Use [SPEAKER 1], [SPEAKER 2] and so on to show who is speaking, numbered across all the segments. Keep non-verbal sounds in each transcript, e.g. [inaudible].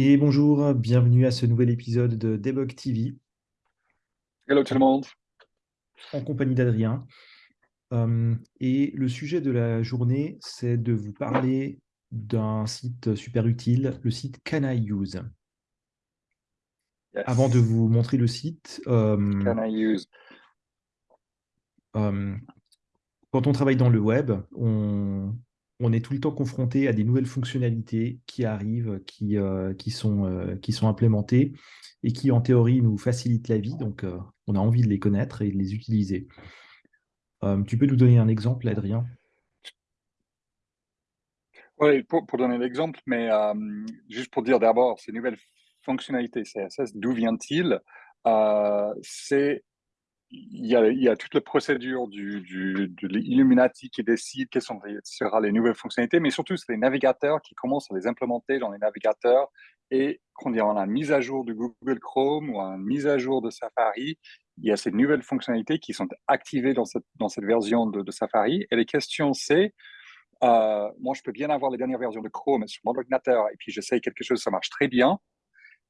[SPEAKER 1] Et bonjour, bienvenue à ce nouvel épisode de Debug TV.
[SPEAKER 2] Hello tout le monde.
[SPEAKER 1] En compagnie d'Adrien. Euh, et le sujet de la journée, c'est de vous parler d'un site super utile, le site Can I Use. Avant de vous montrer le site, euh,
[SPEAKER 2] Can I use?
[SPEAKER 1] Euh, quand on travaille dans le web, on, on est tout le temps confronté à des nouvelles fonctionnalités qui arrivent, qui, euh, qui, sont, euh, qui sont implémentées et qui, en théorie, nous facilitent la vie. Donc, euh, on a envie de les connaître et de les utiliser. tu peux nous donner un exemple, Adrien?
[SPEAKER 2] Oui, pour, pour donner l'exemple, mais juste pour dire d'abord, ces nouvelles fonctionnalités CSS, d'où vient-il? C'est il y, a, il y, toute la procédure du, du, de l'Illuminati qui décide quelles sont, seront les nouvelles fonctionnalités, mais surtout, c'est les navigateurs qui commencent à les implémenter dans les navigateurs. Et quand on a une mise à jour de Google Chrome ou une mise à jour de Safari, il y a ces nouvelles fonctionnalités qui sont activées dans cette, dans cette version de, de Safari. Et les questions, c'est, euh, moi, je peux bien avoir les dernières versions de Chrome sur mon ordinateur et puis j'essaye quelque chose, ça marche très bien.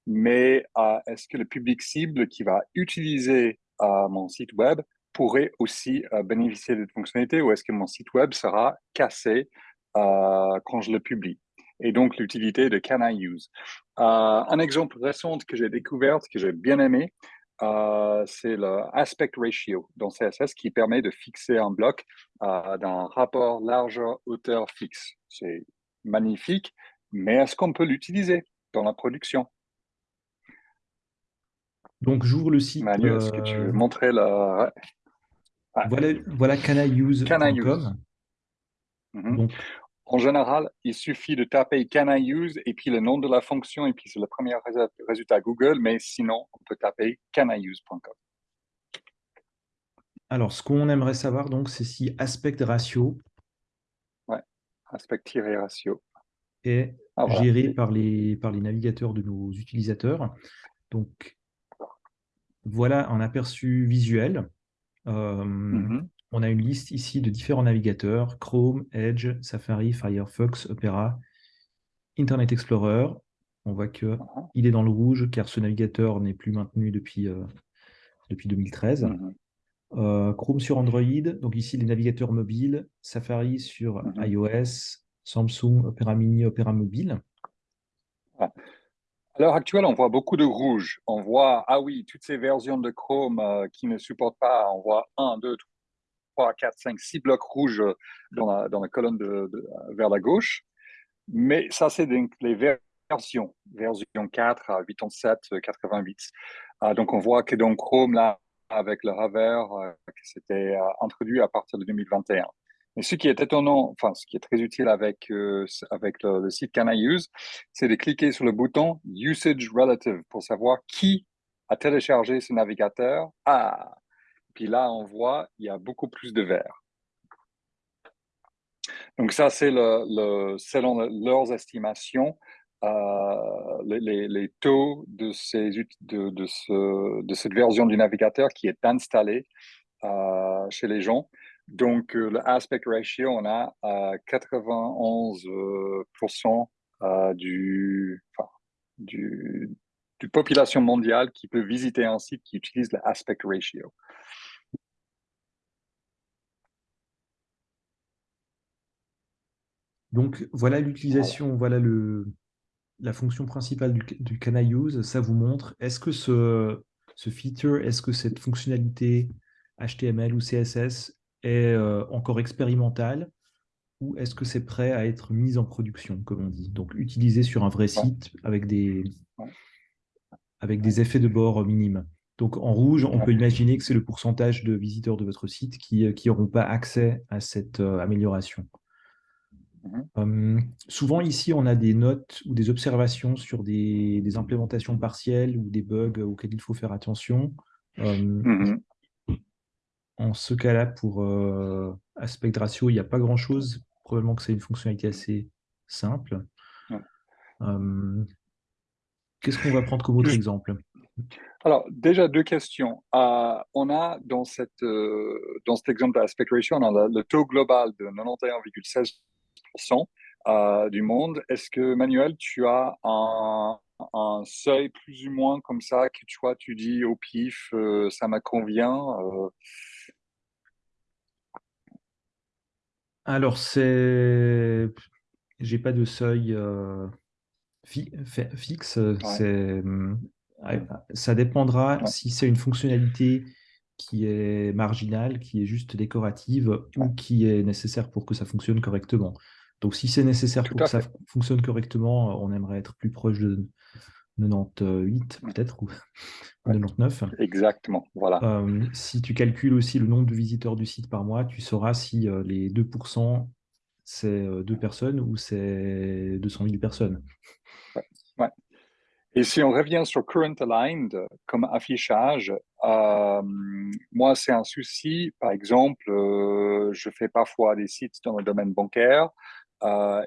[SPEAKER 2] Mais euh, est-ce que le public cible qui va utiliser à mon site web pourrait aussi euh, bénéficier de cette fonctionnalité ou est-ce que mon site web sera cassé euh, quand je le publie? Et donc l'utilité de Can I Use? Euh, un exemple récent que j'ai découvert, que j'ai bien aimé, c'est le aspect ratio dans CSS qui permet de fixer un bloc d'un rapport largeur-hauteur fixe. C'est magnifique, mais est-ce qu'on peut l'utiliser dans la production?
[SPEAKER 1] Donc, j'ouvre le site.
[SPEAKER 2] Manu, est-ce que tu veux euh, montrer la.
[SPEAKER 1] Voilà, voilà.
[SPEAKER 2] Mhm. Donc... En général, il suffit de taper can I use et puis le nom de la fonction et puis c'est le premier résultat Google, mais sinon, on peut taper caniuse.com.
[SPEAKER 1] Alors, ce qu'on aimerait savoir, donc, c'est si aspect ratio
[SPEAKER 2] ouais, aspect-ratio
[SPEAKER 1] est ah, géré par, les, par les navigateurs de nos utilisateurs. Donc, voilà un aperçu visuel. Euh, mhm. On a une liste ici de différents navigateurs, Chrome, Edge, Safari, Firefox, Opera, Internet Explorer. On voit qu'il est dans le rouge car ce navigateur n'est plus maintenu depuis, euh, depuis 2013. Mhm. Euh, Chrome sur Android, donc ici les navigateurs mobiles, Safari sur mhm. iOS, Samsung, Opera Mini, Opera Mobile.
[SPEAKER 2] Ah. À l'heure actuelle, on voit beaucoup de rouge. On voit, ah oui, toutes ces versions de Chrome euh, qui ne supportent pas, on voit 1, 2, 3, 4, 5, 6 blocs rouges dans la, dans la colonne de, vers la gauche. Mais ça, c'est les versions, version 4 à 87, 88. donc, on voit que dans Chrome, là, avec le hover, euh, c'était euh, introduit à partir de 2021. Mais ce qui est étonnant, enfin, ce qui est très utile avec, euh, avec le, site Can I Use, c'est de cliquer sur le bouton Usage Relative pour savoir qui a téléchargé ce navigateur. Ah, puis là, on voit, il y a beaucoup plus de vert. Donc ça, c'est selon leurs estimations, euh, les, les, taux de, ces, de, de, ce, de, cette version du navigateur qui est installée euh, chez les gens. Donc, euh, le aspect ratio, on a 91% euh, du, du, du, population mondiale qui peut visiter un site qui utilise le aspect ratio.
[SPEAKER 1] Donc, voilà l'utilisation, voilà. le, la fonction principale du, du Can I Use. Ça vous montre, est-ce que ce, ce feature, est-ce que cette fonctionnalité HTML ou CSS est euh, encore expérimental ou est-ce que c'est prêt à être mis en production, comme on dit? Donc, utilisé sur un vrai site avec des, avec des effets de bord minimes. Donc, en rouge, on peut imaginer que c'est le pourcentage de visiteurs de votre site qui n'auront euh, pas accès à cette euh, amélioration. Mhm. Hum, souvent, ici, on a des notes ou des observations sur des, implémentations partielles ou des bugs auxquels il faut faire attention. Hum, mhm. En ce cas-là, pour euh, aspect ratio, il n'y a pas grand-chose. Probablement que c'est une fonctionnalité assez simple. Euh, qu'est-ce qu'on va prendre comme autre exemple?
[SPEAKER 2] Alors, déjà deux questions. Euh, on a dans, cette, dans cet exemple d'aspect ratio, on a le, taux global de 91,16% du monde. Est-ce que, Manuel, tu as un, un, seuil plus ou moins comme ça que tu vois, tu dis au pif, ça me convient
[SPEAKER 1] Alors, c'est. J'ai pas de seuil fixe. C'est ça dépendra si c'est une fonctionnalité qui est marginale, qui est juste décorative ou qui est nécessaire pour que ça fonctionne correctement. Donc, si c'est nécessaire pour que ça fonctionne correctement, on aimerait être plus proche de 98 peut-être ou 99.
[SPEAKER 2] Exactement, voilà.
[SPEAKER 1] Euh, si tu calcules aussi le nombre de visiteurs du site par mois, tu sauras si euh, les 2% c'est euh, deux personnes ou c'est 200 000 personnes.
[SPEAKER 2] Ouais. Et si on revient sur Current Aligned comme affichage, moi, c'est un souci. Par exemple, je fais parfois des sites dans le domaine bancaire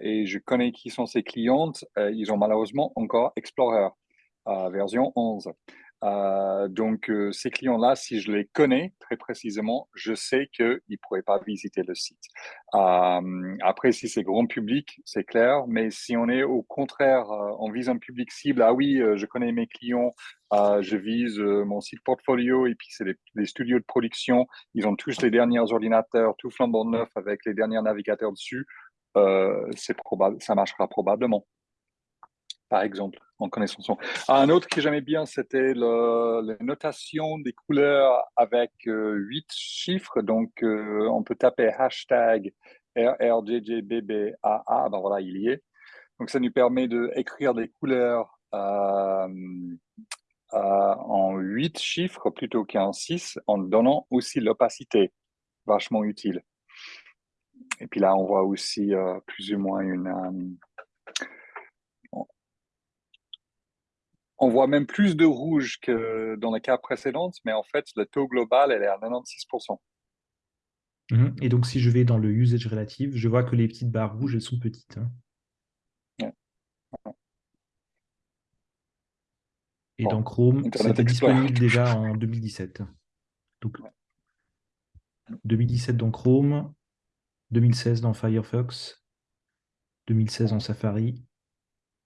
[SPEAKER 2] et je connais qui sont ces clientes. ils ont malheureusement encore Explorer version 11. Euh, donc, euh, ces clients-là, si je les connais très précisément, je sais qu'ils ne pourraient pas visiter le site. Euh, après, si c'est grand public, c'est clair, mais si on est au contraire, on vise un public cible, ah oui, je connais mes clients, je vise mon site portfolio et puis c'est des, studios de production, ils ont tous les derniers ordinateurs, tout flambant neuf avec les derniers navigateurs dessus, ça marchera probablement par exemple, en connaissance. Un autre que j'aimais bien, c'était la notation des couleurs avec euh, huit chiffres. Donc, euh, on peut taper hashtag RRJJBBAA. Ben voilà, il y est. Donc, ça nous permet d'écrire des couleurs euh, en huit chiffres plutôt qu'en six, en donnant aussi l'opacité. Vachement utile. Et puis là, on voit aussi plus ou moins une on voit même plus de rouge que dans les cas précédents, mais en fait, le taux global, elle est à 96%.
[SPEAKER 1] Mhm. Et donc, si je vais dans le usage relative, je vois que les petites barres rouges, elles sont petites. Hein. Et dans Chrome, c'était disponible déjà en 2017. Donc, 2017 dans Chrome, 2016 dans Firefox, 2016 en Safari,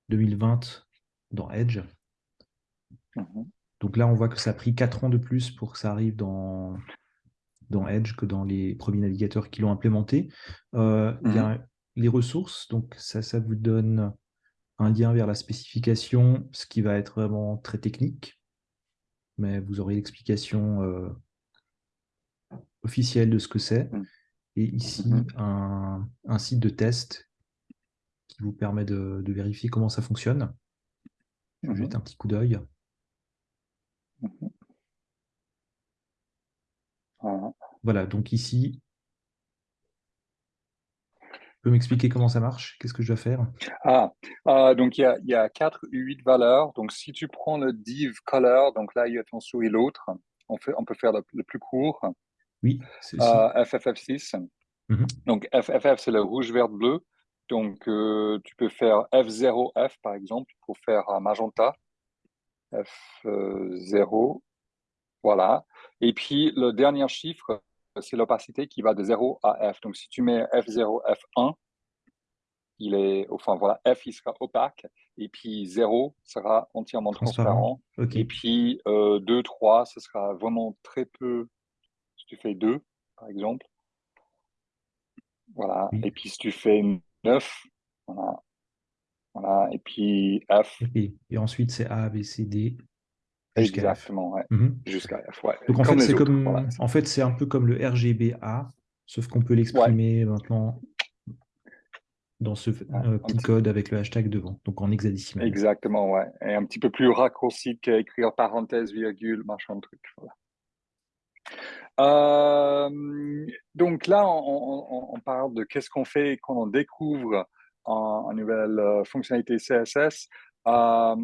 [SPEAKER 1] 2020 dans Edge. Mhm. Donc là, on voit que ça a pris 4 ans de plus pour que ça arrive dans, dans Edge que dans les premiers navigateurs qui l'ont implémenté. Euh, il y a mhm. les ressources, donc ça, ça vous donne un lien vers la spécification, ce qui va être vraiment très technique, mais vous aurez l'explication euh, officielle de ce que c'est. Mhm. Et ici, un, site de test qui vous permet de, vérifier comment ça fonctionne. Je vais un petit coup d'œil. Voilà. donc ici, tu peux m'expliquer comment ça marche? Qu'est-ce que je dois faire?
[SPEAKER 2] Ah, euh, donc il y a, y a 4 ou 8 valeurs. Donc si tu prends le div color, donc là il y a ton souris l'autre, on, fait, on peut faire le, plus court.
[SPEAKER 1] Oui,
[SPEAKER 2] c'est euh, FFF6. Mhm. Donc FFF, c'est le rouge, vert, bleu. Donc euh, tu peux faire F0F par exemple pour faire un magenta. F0, voilà. Et puis, le dernier chiffre, c'est l'opacité qui va de 0 à F. Donc, si tu mets F0, F1, il est, enfin voilà, F, il sera opaque. Et puis 0 sera entièrement transparent. Et puis 2, 3, ce sera vraiment très peu. Si tu fais 2, par exemple. Voilà. Et puis si tu fais 9, voilà, voilà, et puis F.
[SPEAKER 1] Et, ensuite, c'est A, B, C, D.
[SPEAKER 2] Exactement, ouais. Mhm. Jusqu'à F, ouais.
[SPEAKER 1] Donc en fait, c'est comme, en fait, c'est un peu comme le RGBA, sauf qu'on peut l'exprimer maintenant dans ce euh, petit code avec le hashtag devant, donc en hexadécimal.
[SPEAKER 2] Exactement, ouais. Et un petit peu plus raccourci qu'écrire parenthèse, virgule, machin, truc. Voilà. Euh, donc là, on, on parle de qu'est-ce qu'on fait quand on découvre en, nouvelle euh, fonctionnalité CSS. Euh,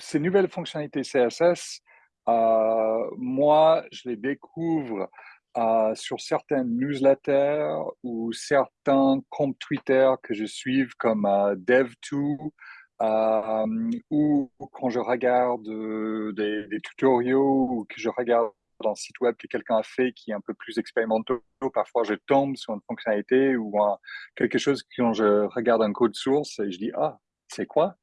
[SPEAKER 2] ces nouvelles fonctionnalités CSS, euh, moi, je les découvre sur certaines newsletters ou certains comptes Twitter que je suive comme Dev2 ou quand je regarde des, des, tutoriels ou que je regarde un site web que quelqu'un a fait qui est un peu plus expérimental, parfois je tombe sur une fonctionnalité ou quelque chose quand je regarde un code source et je dis ah c'est quoi?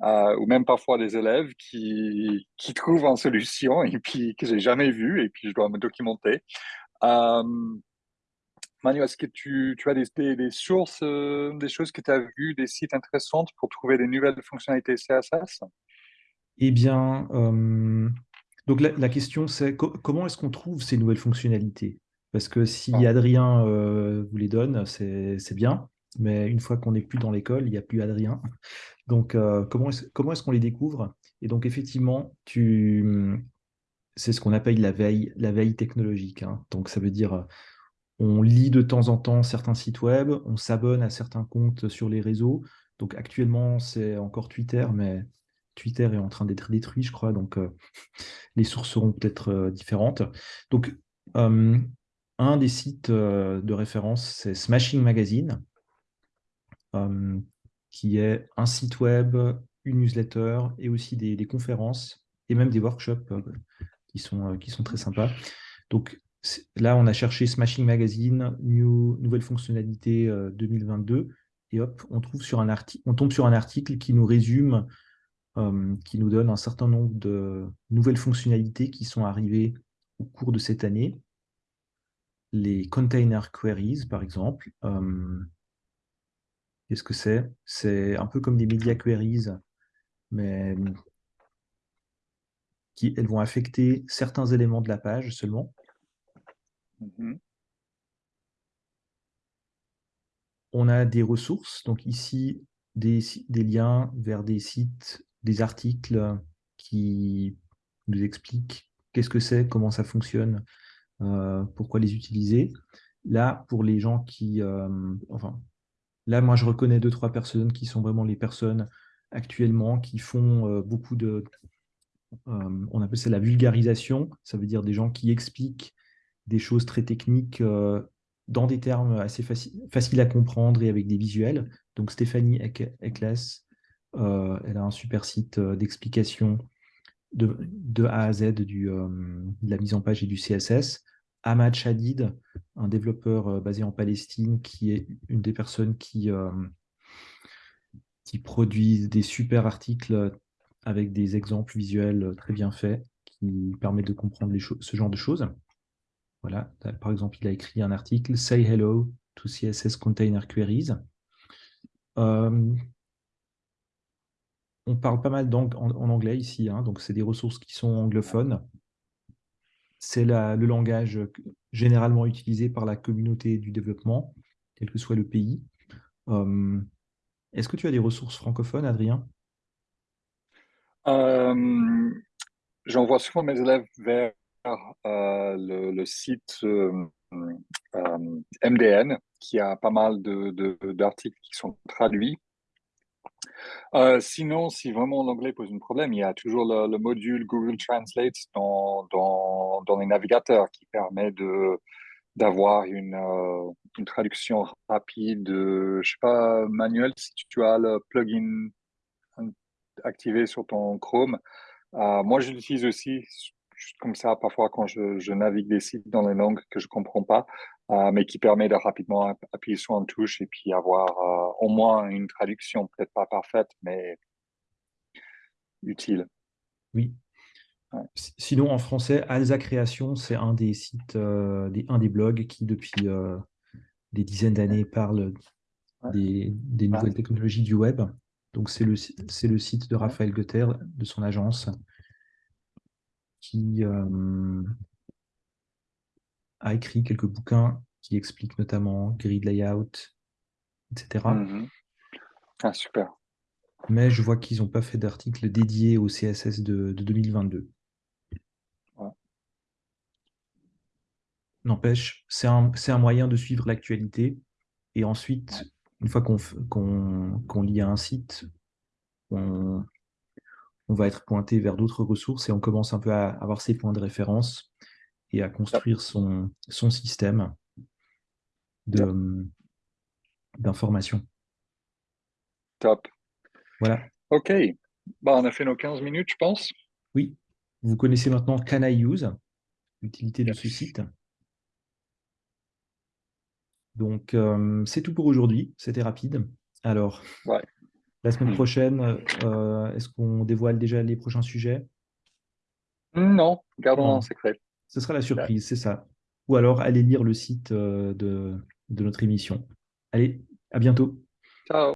[SPEAKER 2] Ou même parfois des élèves qui, qui trouvent une solution et puis que j'ai jamais vu et puis je dois me documenter. Manu, est-ce que tu, tu as des, sources, des choses que tu as vues, des sites intéressantes pour trouver des nouvelles fonctionnalités CSS
[SPEAKER 1] Eh bien, donc la, question c'est comment est-ce qu'on trouve ces nouvelles fonctionnalités? Parce que si ah. Adrien vous les donne, c'est bien, mais une fois qu'on n'est plus dans l'école, il n'y a plus Adrien. Donc comment est-ce comment est qu'on les découvre? Et donc effectivement, tu c'est ce qu'on appelle la veille, la veille technologique. Hein. Donc ça veut dire on lit de temps en temps certains sites web, on s'abonne à certains comptes sur les réseaux. Donc actuellement, c'est encore Twitter, mais Twitter est en train d'être détruit, je crois, donc euh, [laughs] les sources seront peut-être euh, différentes. Donc, euh, un des sites de référence, c'est Smashing Magazine, qui est un site web, une newsletter et aussi des, conférences et même des workshops qui, sont, qui sont très sympas. Donc, là, on a cherché Smashing Magazine, nouvelle fonctionnalité 2022, et hop, on, trouve sur on tombe sur un article qui nous résume euh, qui nous donne un certain nombre de nouvelles fonctionnalités qui sont arrivées au cours de cette année. Les container queries, par exemple. Euh, qu'est-ce que c'est? C'est un peu comme des media queries, mais qui elles vont affecter certains éléments de la page seulement. Mm-hmm. On a des ressources, donc ici des, des, liens vers des sites des articles qui nous expliquent qu'est-ce que c'est, comment ça fonctionne, euh, pourquoi les utiliser. Là, pour les gens qui... Euh, enfin, là, moi, je reconnais deux, trois personnes qui sont vraiment les personnes actuellement qui font euh, beaucoup de... on appelle ça la vulgarisation, ça veut dire des gens qui expliquent des choses très techniques dans des termes assez faciles à comprendre et avec des visuels. Donc Stéphanie Ekles, euh, elle a un super site euh, d'explication de, A à Z euh, de la mise en page et du CSS. Ahmad Shadid, un développeur basé en Palestine, qui est une des personnes qui, qui produit des super articles avec des exemples visuels très bien faits, qui permettent de comprendre ce genre de choses. Voilà, par exemple, il a écrit un article, Say Hello to CSS Container Queries on parle pas mal en, en, anglais ici, hein, donc c'est des ressources qui sont anglophones. C'est le langage généralement utilisé par la communauté du développement, quel que soit le pays. Hum, est-ce que tu as des ressources francophones, Adrien?
[SPEAKER 2] Euh, J'envoie souvent mes élèves vers euh, le, site euh, MDN, qui a pas mal d'articles qui sont traduits euh, sinon, si vraiment l'anglais pose un problème, il y a toujours le, module Google Translate dans, dans, les navigateurs qui permet de d'avoir une, euh, une, traduction rapide, je sais pas, manuel, si tu as le plugin activé sur ton Chrome. Euh, moi, je l'utilise aussi comme ça, parfois quand je, navigue des sites dans les langues que je comprends pas, euh, mais qui permet de rapidement appuyer sur une touche et puis avoir euh, au moins une traduction, peut-être pas parfaite, mais utile.
[SPEAKER 1] Oui. Sinon, en français, Alza Création, c'est un des sites, euh, des, un des blogs qui, depuis des dizaines d'années, parle des, des, nouvelles technologies du web. Donc, c'est le, le site de Raphaël Goether, de son agence, qui a écrit quelques bouquins qui expliquent notamment grid layout, etc.
[SPEAKER 2] Mhm. Ah, super.
[SPEAKER 1] Mais je vois qu'ils n'ont pas fait d'article dédié au CSS de, 2022. N'empêche, c'est un, un, moyen de suivre l'actualité. Et ensuite, une fois qu'on lit à un site, on, on va être pointé vers d'autres ressources et on commence un peu à avoir ses points de référence et à construire son, son système d'information.
[SPEAKER 2] Top.
[SPEAKER 1] Voilà.
[SPEAKER 2] OK. Bah, on a fait nos 15 minutes, je pense.
[SPEAKER 1] Oui. Vous connaissez maintenant Can I Use, l'utilité de ce site. Donc, euh, c'est tout pour aujourd'hui. C'était rapide. Alors,
[SPEAKER 2] ouais.
[SPEAKER 1] La semaine
[SPEAKER 2] Hmm.
[SPEAKER 1] prochaine, euh, est-ce qu'on dévoile déjà les prochains sujets?
[SPEAKER 2] Non, gardons en secret.
[SPEAKER 1] Ce sera la surprise, c'est ça. Ou alors, allez lire le site euh, de, de notre émission. Allez, à bientôt.
[SPEAKER 2] Ciao.